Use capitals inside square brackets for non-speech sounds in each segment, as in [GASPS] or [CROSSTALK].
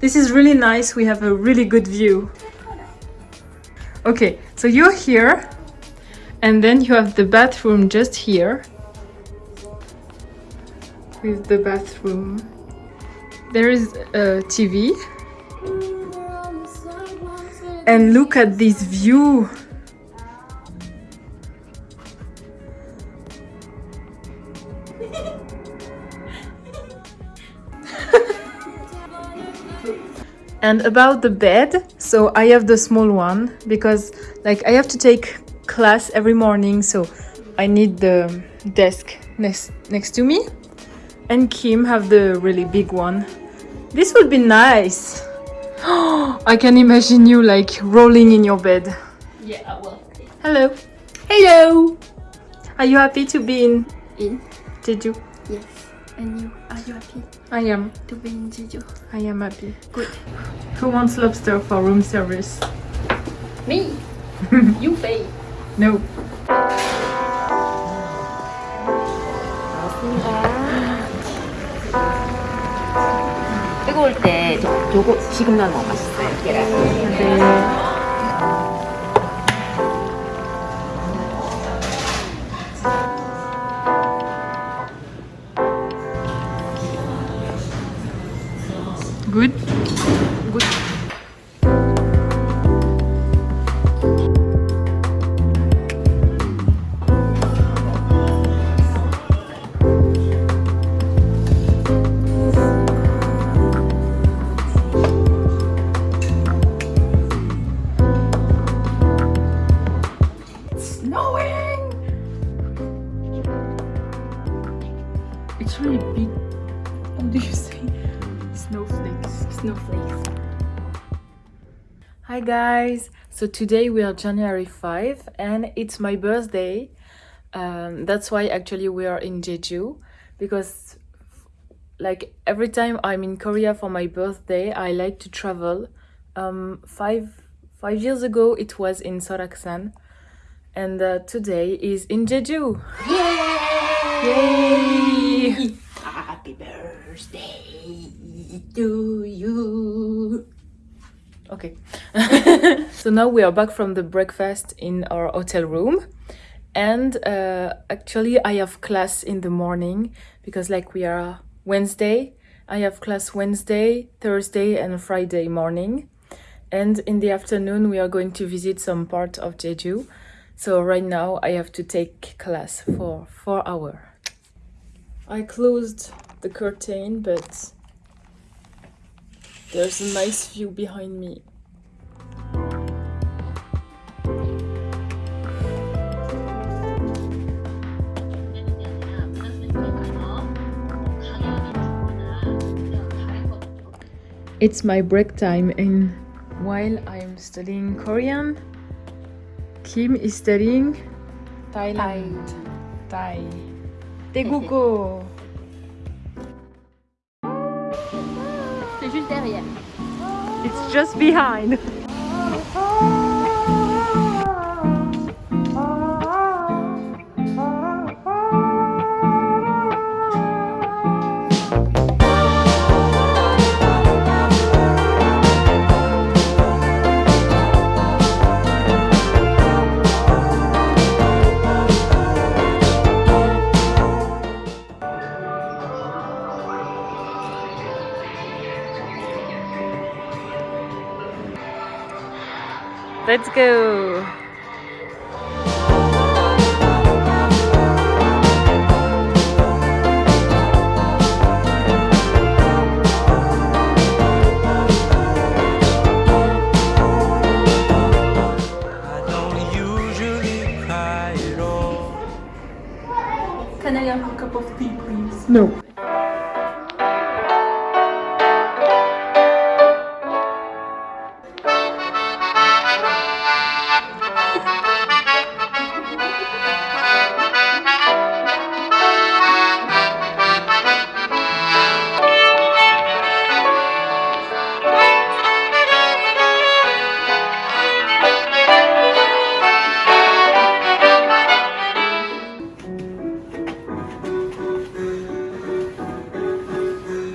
this is really nice, we have a really good view. Okay, so you're here and then you have the bathroom just here with the bathroom. There is a TV and look at this view. And about the bed, so I have the small one because like I have to take class every morning, so I need the desk next next to me. And Kim have the really big one. This would be nice. [GASPS] I can imagine you like rolling in your bed. Yeah, I will. Hello. Hello! Are you happy to be in In? did you Yes. And you? Are you happy I am. to be in Jeju? I am happy. Good. Who wants lobster for room service? Me! you pay. No. 뜨거울 때 저- 요거 지금 넣으면 맛있어요 계란 네. Hi guys! So today we are January 5 and it's my birthday. Um, that's why actually we are in Jeju because like every time I'm in Korea for my birthday, I like to travel. Um, five five years ago it was in Soraksan and uh, today is in Jeju. Yay! Happy birthday to you Okay. [LAUGHS] so now we are back from the breakfast in our hotel room. And uh, actually, I have class in the morning because, like, we are Wednesday. I have class Wednesday, Thursday, and Friday morning. And in the afternoon, we are going to visit some part of Jeju. So right now, I have to take class for four hours. I closed the curtain, but there's a nice view behind me. It's my break time and while I'm studying Korean, Kim is studying Thailand. Thai. [LAUGHS] Thai. Teguko. Just behind. Let's go. I don't usually cry at all. Can I have a cup of tea, please? No.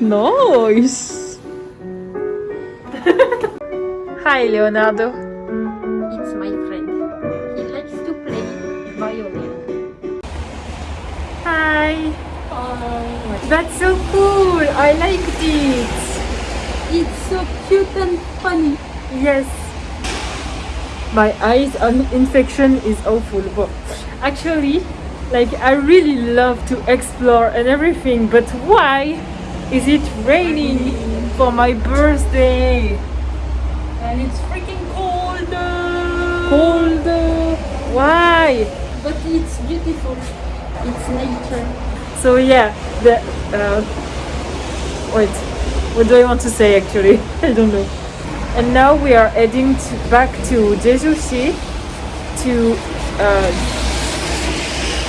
Nice. [LAUGHS] Hi, Leonardo. It's my friend. He likes to play violin. Hi. That's so cool. I like it. It's so cute and funny. Yes. My eyes on infection is awful, but actually, like I really love to explore and everything. But why is it raining for my birthday? And it's freaking cold. Cold. Why? But it's beautiful. It's nature. So yeah, the uh, wait, what do I want to say actually? [LAUGHS] I don't know. And now we are heading to, back to Jeju-si to uh,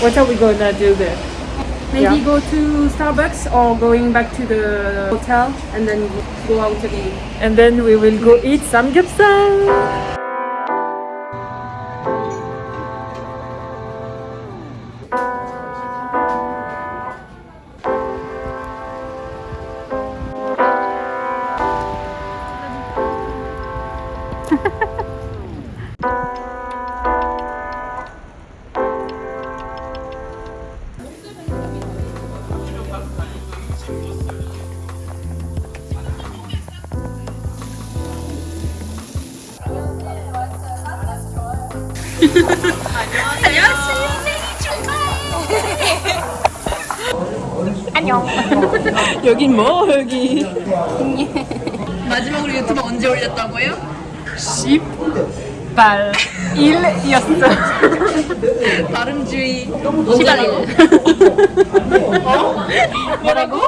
what are we gonna do there? Maybe Yeah. go to Starbucks or going back to the hotel and then go out again. And then we will go eat some samgyeopsal. 여긴 뭐 여기? 마지막으로 유튜브 언제 올렸다고요? 10발 1이었어. 발음주의 시간이고 뭐라고?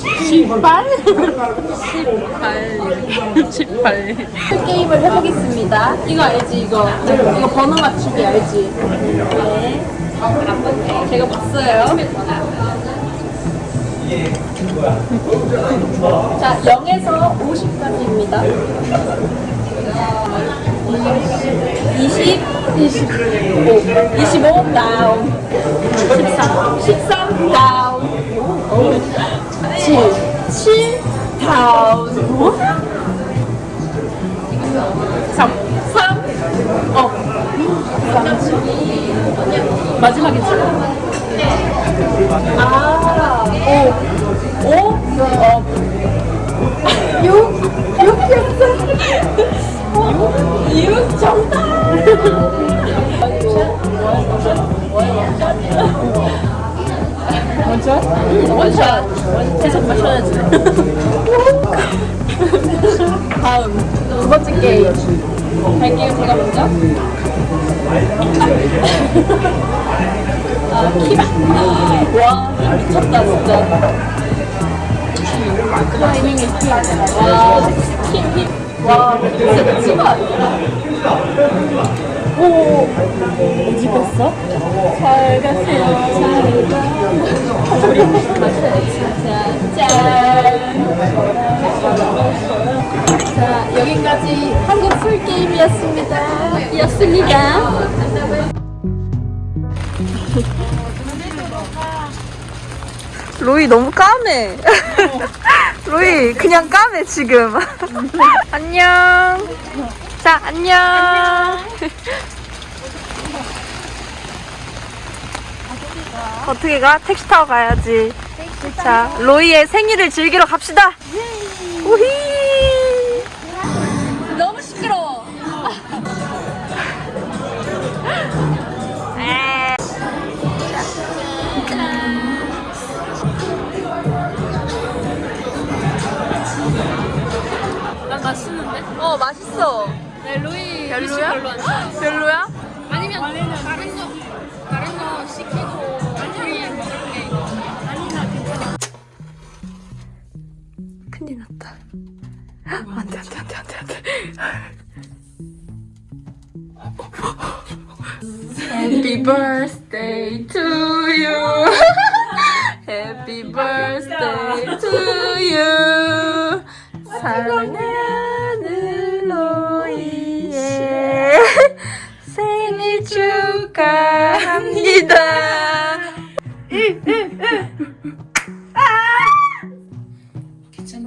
10발? 18. 게임을 해보겠습니다. 이거 알지? 이거 이거 번호 맞추기 알지? 네. 제가 봤어요. 자, 0에서 50까지입니다. 20, 25, 25 다운, 13, 13 다운, 7, 7 다운, 3, 3, 업, 마지막이지. 아, 5, 5, 업, 6, 6이었어. 6 정답. 원샷? 원샷. 계속 마셔야지. [LAUGHS] 다음 두 번째 게임. 갈게요 제가 먼저? 아 키바 와 미쳤다 진짜. 타이밍이 와힘힘와 진짜 미친 거 아니야 오 어디 갔어? 잘 가세요 잘 가. 자, 여기까지 한국 술 게임이었습니다. 였습니다. 로이 너무 까매 [LAUGHS] 로이 그냥 까매 지금 [LAUGHS] 안녕 자 안녕. 어떻게 가? 택시 타고 가야지. 자 로이의 생일을 즐기러 갑시다. 우히. 너무 시끄러워. 난 맛있는데? 어 맛있어 별로야? 별로. 별로야? 아니면 다른 거 다른 거 시키고 우리 먹을 게 아니면 괜찮아. 큰일 났다 안돼 안돼 안돼 안돼 안돼 Happy birthday to you Happy birthday to you 사랑하 축하합니다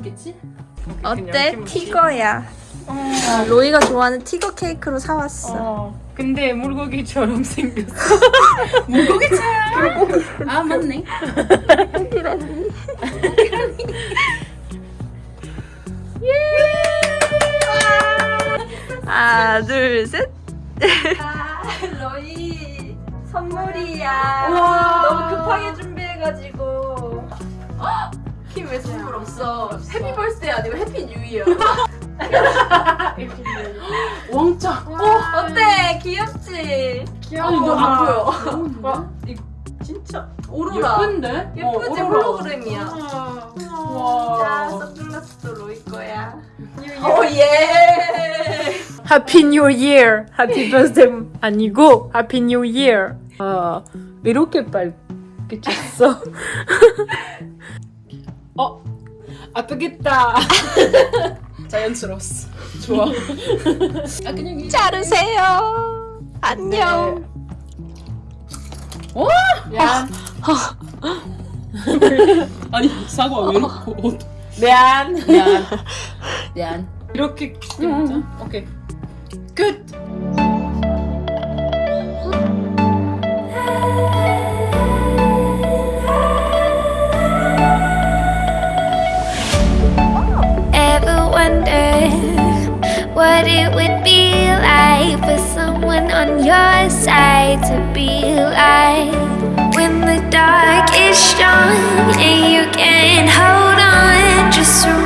뭐겠지? 어때? 티거야. 아, 로이가 좋아하는 티거 케이크로 사왔어. 어, 근데 물고기처럼 [LAUGHS] 생겼어. [LAUGHS] 아 맞네. 하나, 둘, 셋. 로이 선물이야. 너무 급하게 준비해가지고. 킴왜 선물 없어? Happy birthday 아니고 Happy New Year. 왕자. 어때? 귀엽지? 아니 너 안 보여. [LAUGHS] 와, 이 진짜 오로라. 예쁜데? 예쁘지? 어, 홀로그램이야. 와. 자, 선글라스도 로이 거야. 오 예. Happy New Year. Happy Birthday 아니고 Happy New Year. 아, 이렇게 빨개 쳤어. [LAUGHS] 어, 아프겠다. [LAUGHS] 자연스러웠어. 좋아. [LAUGHS] 아 그냥 이 자르세요. 안녕. 야. 아니 사과 왜 이렇게 어, 미안. 미안. 미안. 이렇게 진짜. 오케이. 끝. on your side to be light. When the dark is strong and you can't hold on Just